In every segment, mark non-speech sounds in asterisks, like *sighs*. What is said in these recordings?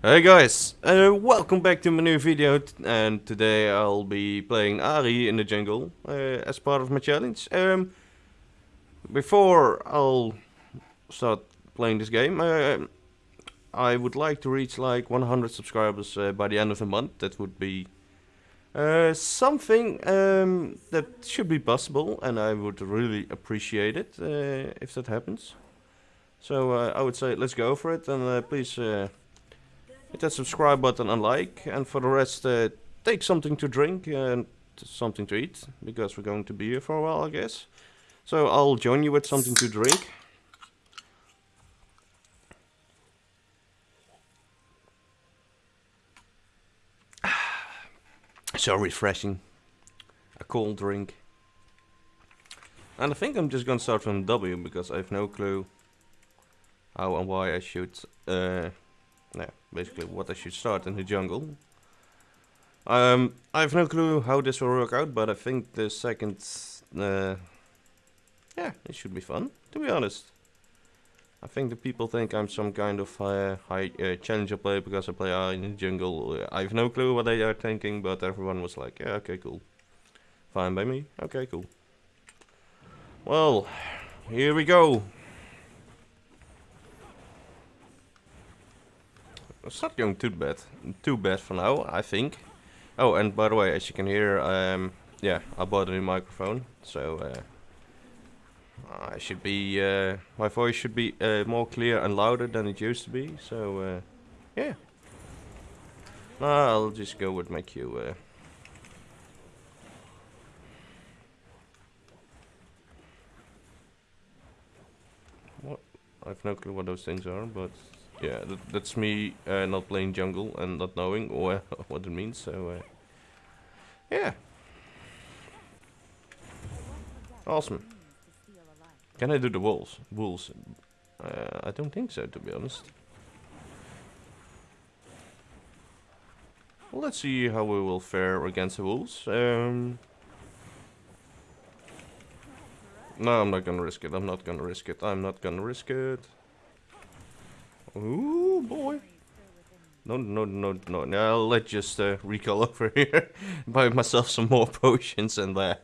Hey guys, uh, welcome back to my new video and today I'll be playing Ahri in the jungle uh, as part of my challenge. Um, before I'll start playing this game, uh, I would like to reach like 100 subscribers uh, by the end of the month. That would be uh, something um, that should be possible and I would really appreciate it uh, if that happens. So I would say let's go for it and please hit that subscribe button and like and for the rest uh, take something to drink and something to eat because we're going to be here for a while I guess. So I'll join you with something to drink. *sighs* so refreshing. A cold drink. And I think I'm just gonna start from W because I have no clue how and why I should uh, yeah, basically what I should start in the jungle. Um, I have no clue how this will work out, but I think the second, uh, yeah, it should be fun, to be honest. I think the people think I'm some kind of uh, high uh, challenger player because I play uh, in the jungle. I have no clue what they are thinking, but everyone was like, yeah, okay, cool. Fine by me, okay, cool. Well, here we go. It's not going too bad, too bad for now, I think. Oh, and by the way, as you can hear, um, yeah, I bought a new microphone, so uh, I should be, uh, my voice should be uh, more clear and louder than it used to be. So uh, yeah, I'll just go with my cue. Uh. What? I've no clue what those things are, but yeah, that, that's me uh, not playing jungle and not knowing *laughs* what it means. So uh, yeah, awesome. Can I do the wolves? Wolves? Uh, I don't think so, to be honest. Let's see how we will fare against the wolves. Um, no, I'm not gonna risk it. I'm not gonna risk it. I'm not gonna risk it. Ooh, boy. No, no, no, no. Now let's just uh, recall *laughs* over here. Buy myself some more potions and uh,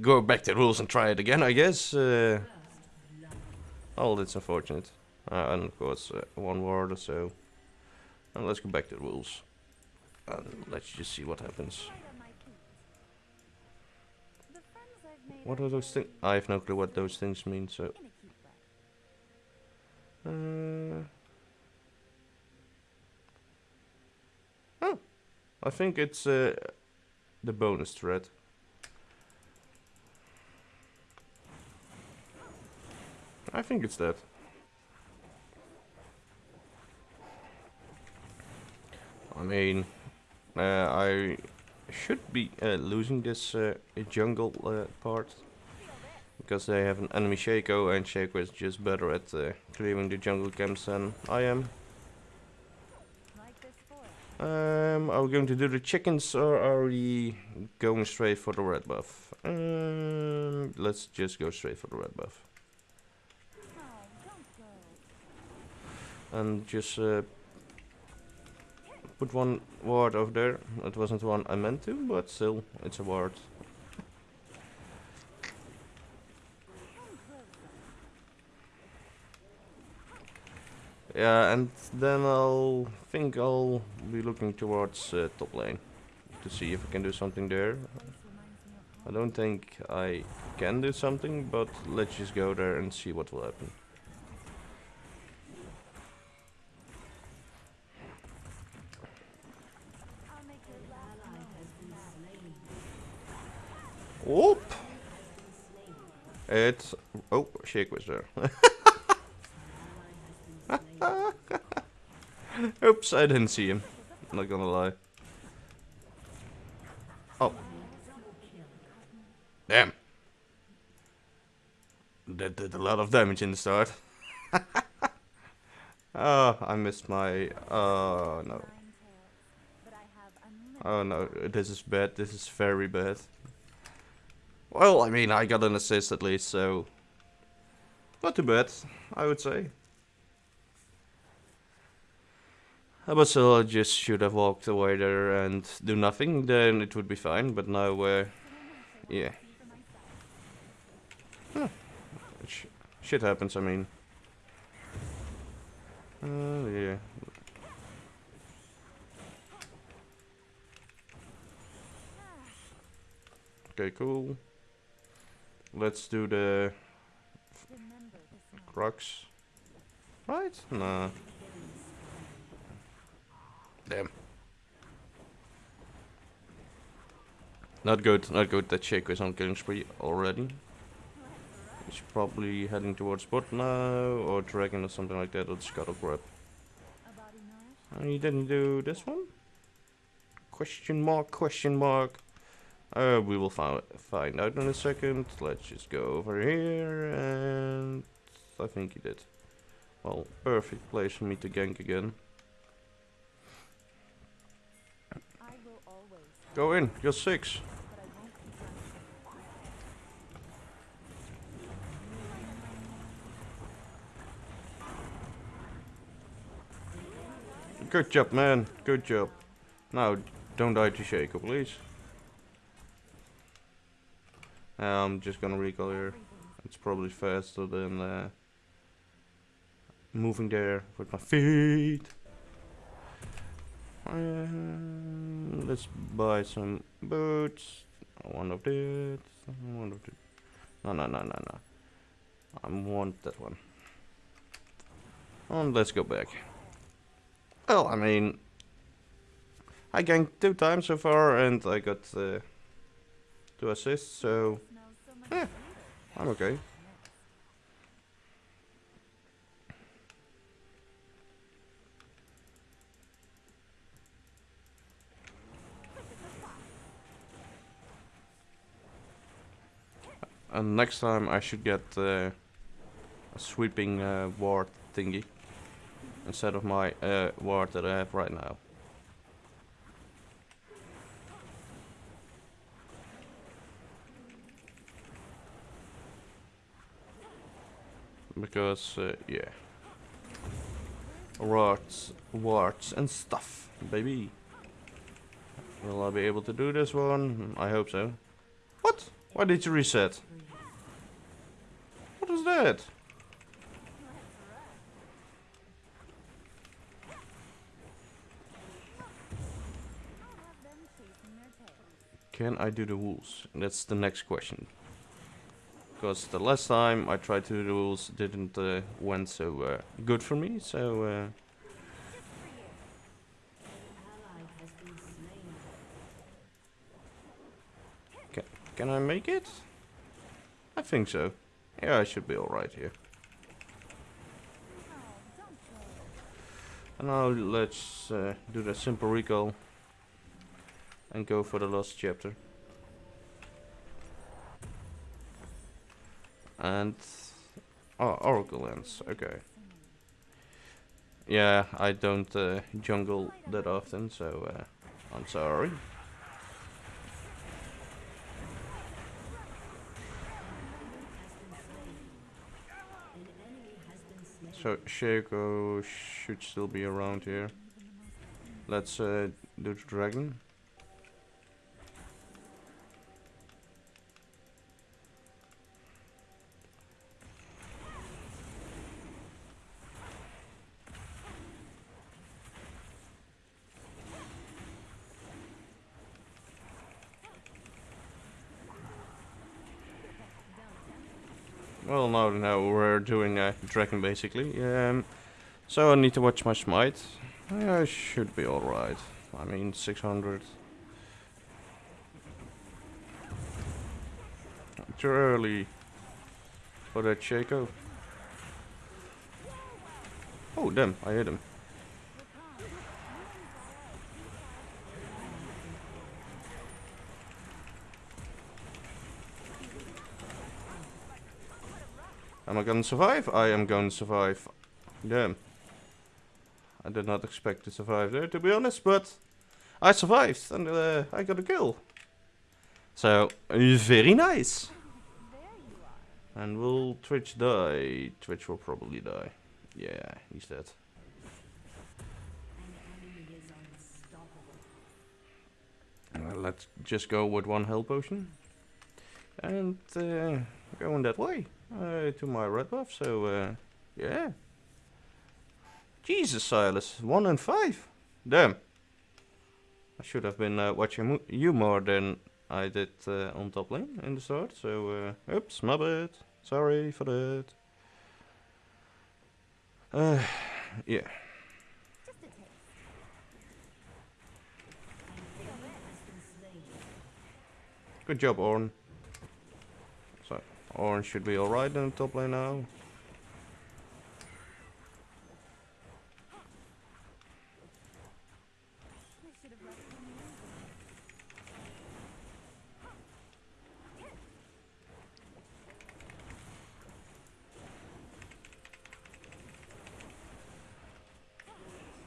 go back to the wolves and try it again, I guess. Uh, oh, that's unfortunate. Uh, and of course, uh, one word or so. And let's go back to the wolves. And let's just see what happens. What are those things? I have no clue what those things mean, so... Uh, oh, I think it's uh, the bonus thread. I think it's that. I mean, uh, I should be uh, losing this uh, jungle uh, part because they have an enemy Shaco and Shaco is just better at uh, clearing the jungle camps than I am. Um, are we going to do the chickens or are we going straight for the red buff? Um, let's just go straight for the red buff. And just uh, put one ward over there. It wasn't one I meant to, but still, it's a ward. Yeah, and then I'll think I'll be looking towards uh, top lane to see if I can do something there. I don't think I can do something, but let's just go there and see what will happen. Whoop! It's... Oh, Shaco was there. *laughs* Oops, I didn't see him. I'm not gonna lie. Oh. Damn. That did a lot of damage in the start. oh, *laughs* I missed my... Oh, no. Oh no, this is bad. This is very bad. Well, I mean, I got an assist at least, so... Not too bad, I would say. I just should have walked away there and do nothing, then it would be fine. But now, uh, yeah. Huh. Sh shit happens, I mean. Uh, yeah. Okay, cool. Let's do the Krugs. Right? Nah. Damn. Not good, not good that Shaco is on killing spree already. He's probably heading towards bot now, or dragon or something like that, or scuttle grab. And he didn't do this one? Question mark, question mark. Uh, we will find find out in a second. Let's just go over here, and I think he did. Well, perfect place for me to gank again. Go in, you're six. Good job, man. Good job. Now, don't die to Shaco, please. I'm just gonna recall here. It's probably faster than uh, moving there with my feet. Um, let's buy some boots. One of this. One of this. No, no, no, no, no. I want that one. And let's go back. Well, I mean, I ganked two times so far, and I got uh, two assists, so yeah, I'm okay. And next time I should get uh, a sweeping uh, ward thingy instead of my uh, ward that I have right now. Because, uh, yeah. Wards, wards and stuff, baby. Will I be able to do this one? I hope so. What? Why did you reset? What is that? Can I do the wolves? That's the next question. Because the last time I tried to do the wolves didn't uh, went so uh, good for me, so... Uh, can, I make it? I think so. Yeah, I should be alright here. And now let's uh, do the simple recall and go for the last chapter. And oh, Oracle Lens, okay. Yeah, I don't uh, jungle that often, so uh, I'm sorry. So Shaco should still be around here. Let's uh, do the dragon. Doing a dragon basically. Um, so I need to watch my smite. I should be alright. I mean, 600. Too early for that Shaco. Oh, damn, I hit him. Am I gonna survive? I am gonna survive. Damn. I did not expect to survive there, to be honest, but I survived and uh, I got a kill. So, very nice. And will Twitch die? Twitch will probably die. Yeah, he's dead. Uh, let's just go with one health potion. And uh, going that way uh, to my red buff, so uh, yeah. Jesus, Sylas, 1 and 5. Damn. I should have been uh, watching you more than I did uh, on top lane in the start, so uh, oops, my bad. Sorry for that. Uh, yeah. Good job, Ornn. Ornn should be alright in the top lane now.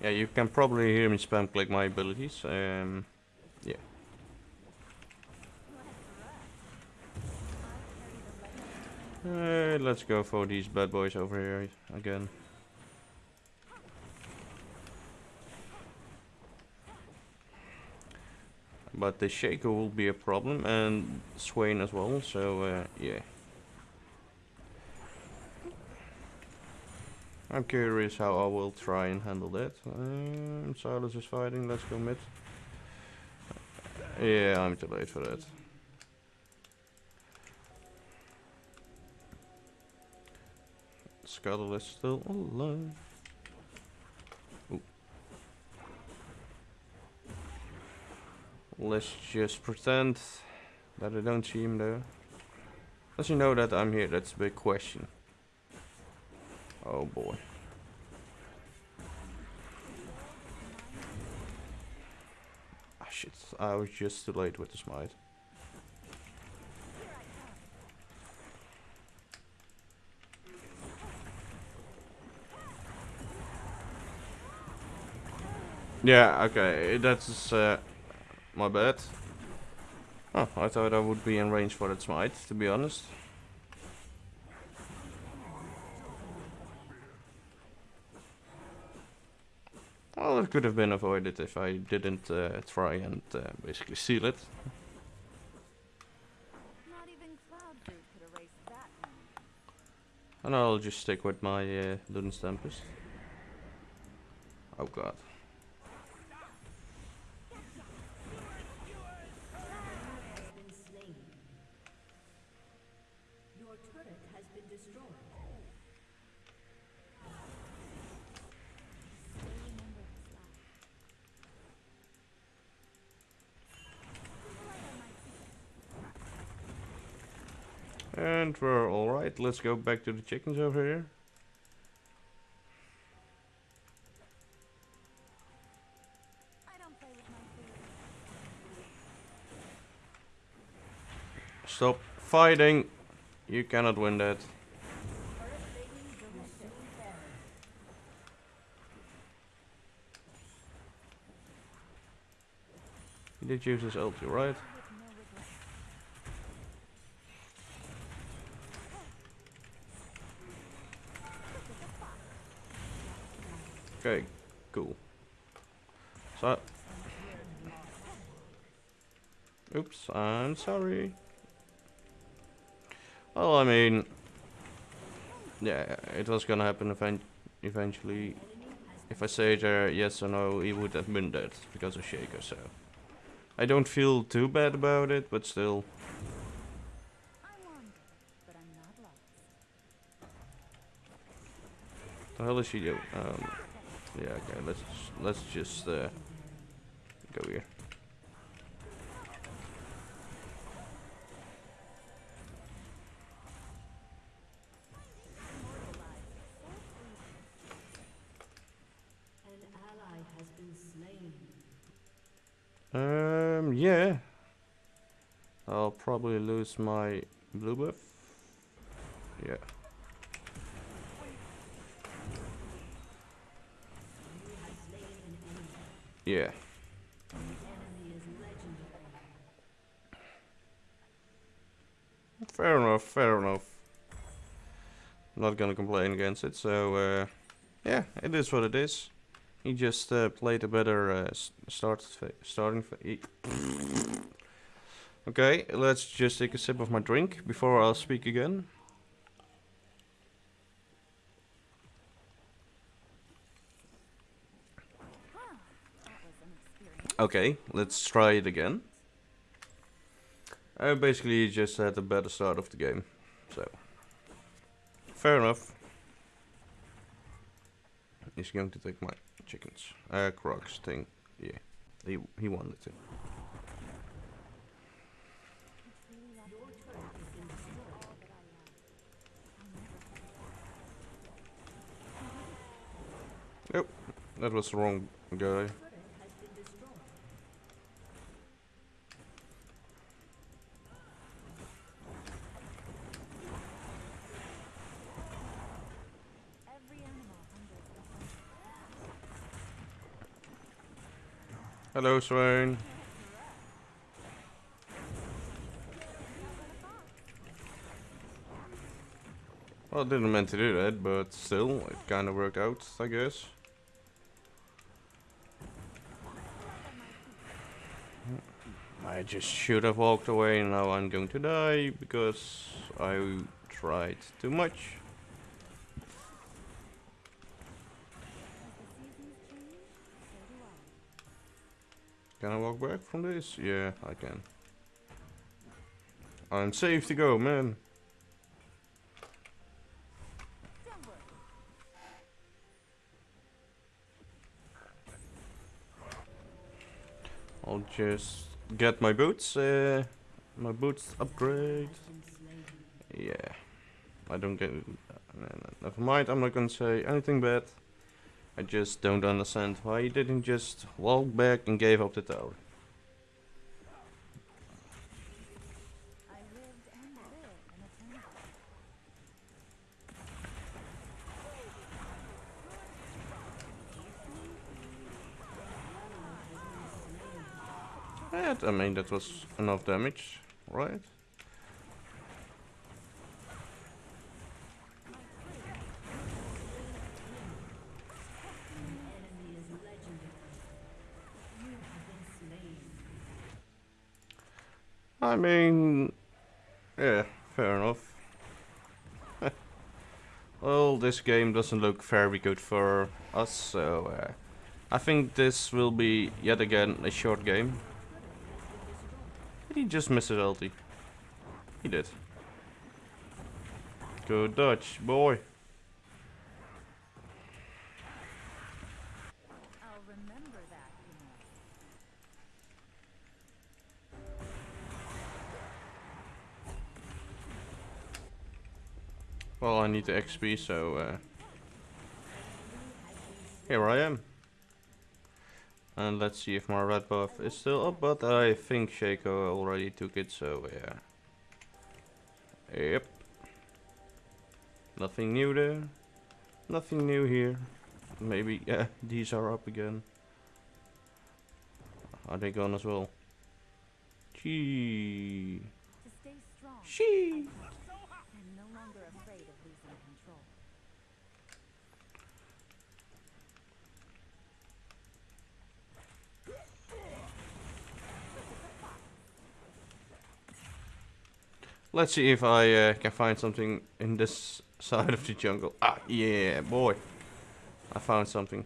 Yeah, you can probably hear me spam click my abilities. Um, yeah. Uh, let's go for these bad boys over here again. But the Shaco will be a problem and Swain as well, so uh, yeah. I'm curious how I will try and handle that. Um, Sylas is fighting, let's go mid. Yeah, I'm too late for that. Scuttle is still alive. Ooh. Let's just pretend that I don't see him there. Does he know that I'm here? That's a big question. Oh boy. Ah shit, I was just too late with the smite. Yeah, okay, that's uh, my bad. Oh, I thought I would be in range for that smite, to be honest. Well, it could have been avoided if I didn't uh, try and uh, basically seal it. And I'll just stick with my uh, Ludens Tempest. Oh god. And we're alright, let's go back to the chickens over here. Stop fighting! You cannot win that. He did use his ulti, right? Okay, cool. So... Oops, I'm sorry. Well, I mean... Yeah, it was gonna happen event eventually. If I say there yes or no, he would have been dead because of Shaco, so... I don't feel too bad about it, but still... The hell is she doing? Um, yeah, okay, let's let's just uh, go here. Um, yeah. I'll lose my blue buff. Yeah. Yeah. Fair enough, fair enough. Not gonna complain against it, so uh, yeah, it is what it is. He just uh, played a better uh, start starting. *laughs* Okay, let's just take a sip of my drink before I'll speak again. Okay, let's try it again. I basically just had a better start of the game, so fair enough. He's going to take my chickens. Uh, Crocs thing. Yeah, he he wanted to. Nope, that was the wrong guy. Hello, Swain. Well, I didn't mean to do that, but still, it kind of worked out, I guess. I just should have walked away, and now I'm going to die, because I tried too much. Can I walk back from this? Yeah, I can. I'm safe to go, man. I'll just get my boots. Uh, my boots upgrade. Yeah. I don't get... Uh, never mind, I'm not gonna say anything bad. I just don't understand why he didn't just walk back and gave up the tower. I mean that was enough damage, right? I mean, yeah, fair enough. *laughs* well, this game doesn't look very good for us, so uh, I think this will be yet again a short game. Just miss his? He did. Good Dutch, boy. Well, I need the XP, so uh, here I am. And let's see if my red buff is still up, but I think Shaco already took it, so yeah. Yep. Nothing new there. Nothing new here. Maybe, *laughs* yeah, these are up again. Are they gone as well? Gee. She. Let's see if I uh, can find something in this *laughs* side of the jungle. Ah, yeah, boy. I found something.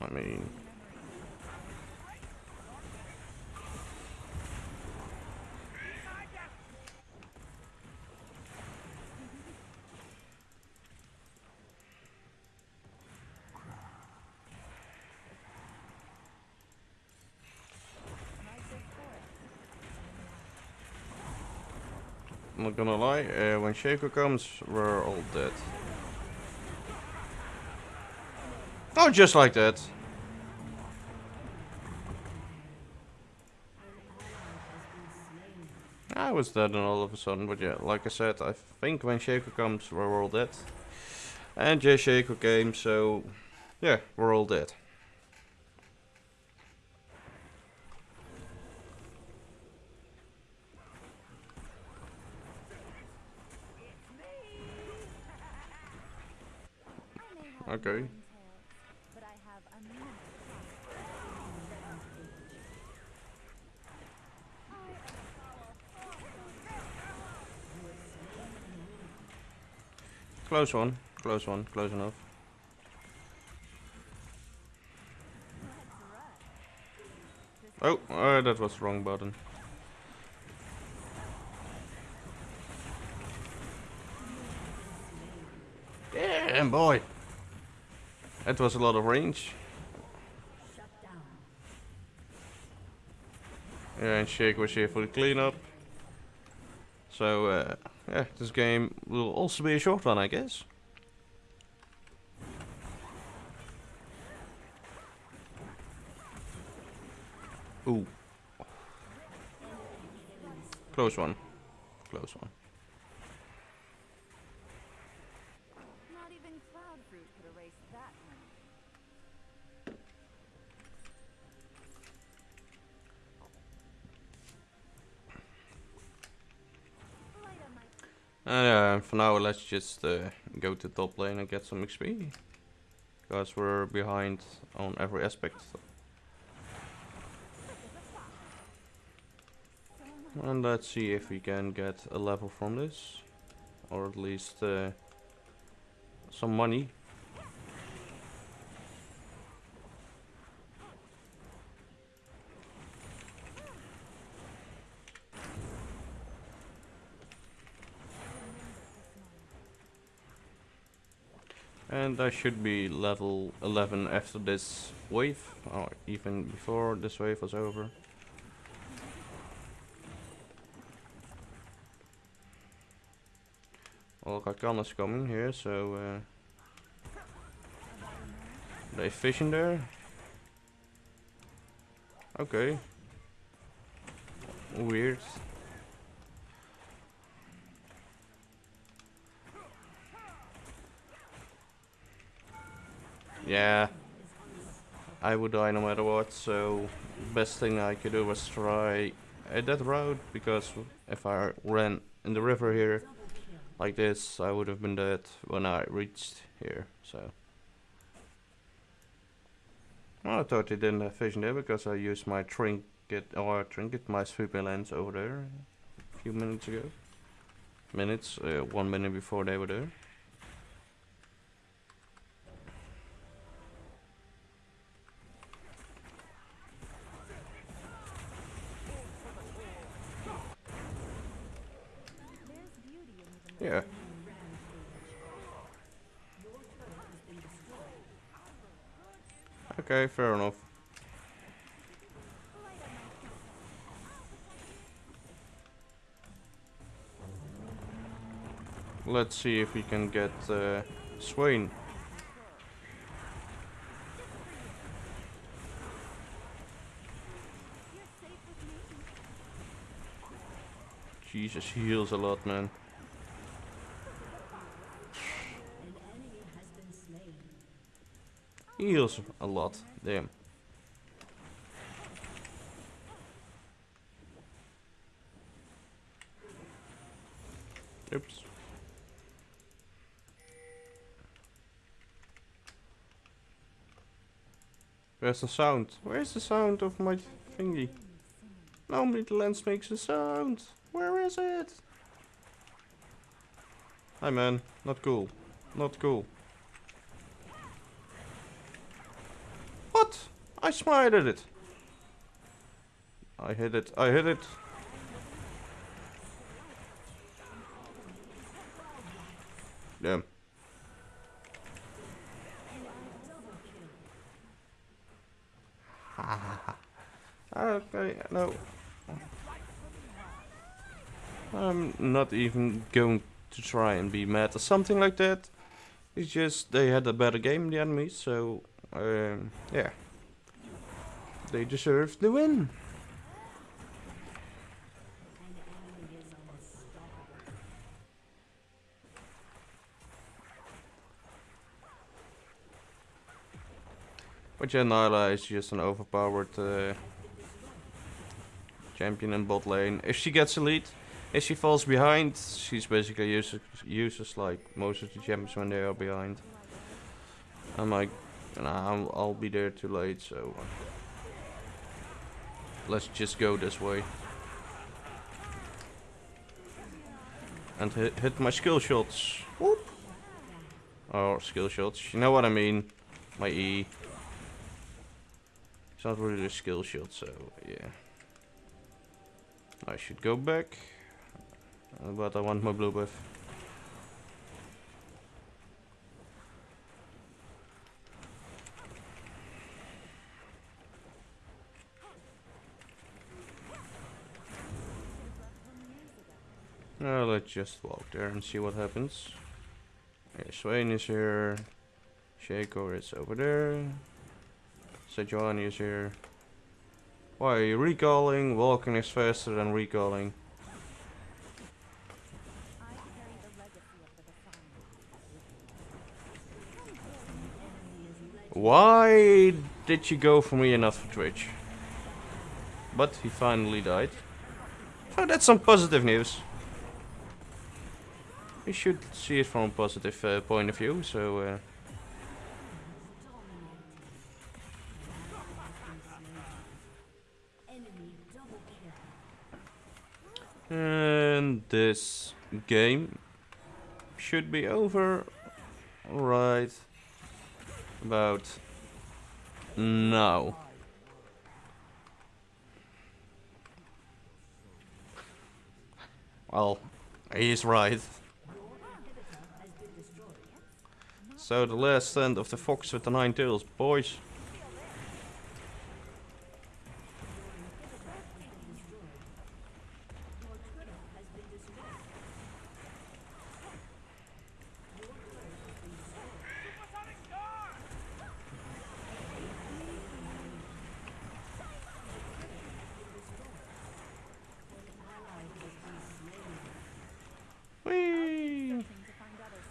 I mean... gonna lie, uh, when Shaco comes, we're all dead. Oh, just like that. I was dead and all of a sudden, but yeah, like I said, I think when Shaco comes, we're all dead. And Jay Shaco came, so yeah, we're all dead. okay. Close one, close one, close enough. Oh, uh, that was wrong button. Damn boy! That was a lot of range. And Shaco was here for the cleanup. So, uh, yeah, this game will also be a short one, I guess. Ooh. Close one. Close one. Uh, for now, let's just uh, go to top lane and get some XP. Because we're behind on every aspect. And let's see if we can get a level from this. Or at least uh, some money. And I should be level 11 after this wave, or even before this wave was over. Well, Rakan is coming here, so uh, they fishing there. Okay. Weird. Yeah. I would die no matter what, so best thing I could do was try uh, that route, because if I ran in the river here like this, I would have been dead when I reached here, so. Well, I thought they didn't have vision there because I used my trinket, or trinket, my sweeping lens over there a few minutes ago. Minutes, uh, one minute before they were there. Yeah. Okay, fair enough. Let's see if we can get uh, Swain. Jesus, he heals a lot, man. Heals a lot, damn. Oops. Where's the sound? Where's the sound of my thingy? Normally the lens makes a sound. Where is it? Hi man, not cool. Not cool. What? I smited it. I hit it. I hit it. Damn. *laughs* okay, no. I'm not even going to try and be mad or something like that. It's just they had a better game, the enemies, so um, yeah. They deserve the win. But yeah, Nilah is just an overpowered uh, champion in bot lane. If she gets a lead, if she falls behind, she's basically useless, useless like most of the champions when they are behind. I'm like, nah, I'll, I'll be there too late, so uh, let's just go this way. And hit, hit my skill shots. Whoop. Or skill shots. You know what I mean? My E. It's not really a skill shot, so yeah. I should go back. But I want my blue buff. Now let's just walk there and see what happens. Yeah, Swain is here. Shaco is over there. Sejuani is here. Why are you recalling? Walking is faster than recalling. Why did you go for me not for Twitch? But he finally died. Oh, that's some positive news. We should see it from a positive uh, point of view, so... Uh, and this game should be over right about now. Well, he's right. So the last stand of the fox with the nine tails, boys.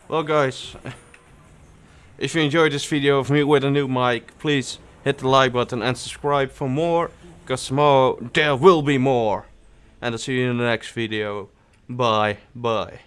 Well guys, *laughs* if you enjoyed this video of me with a new mic, please hit the like button and subscribe for more, because tomorrow there will be more. And I'll see you in the next video. Bye, bye.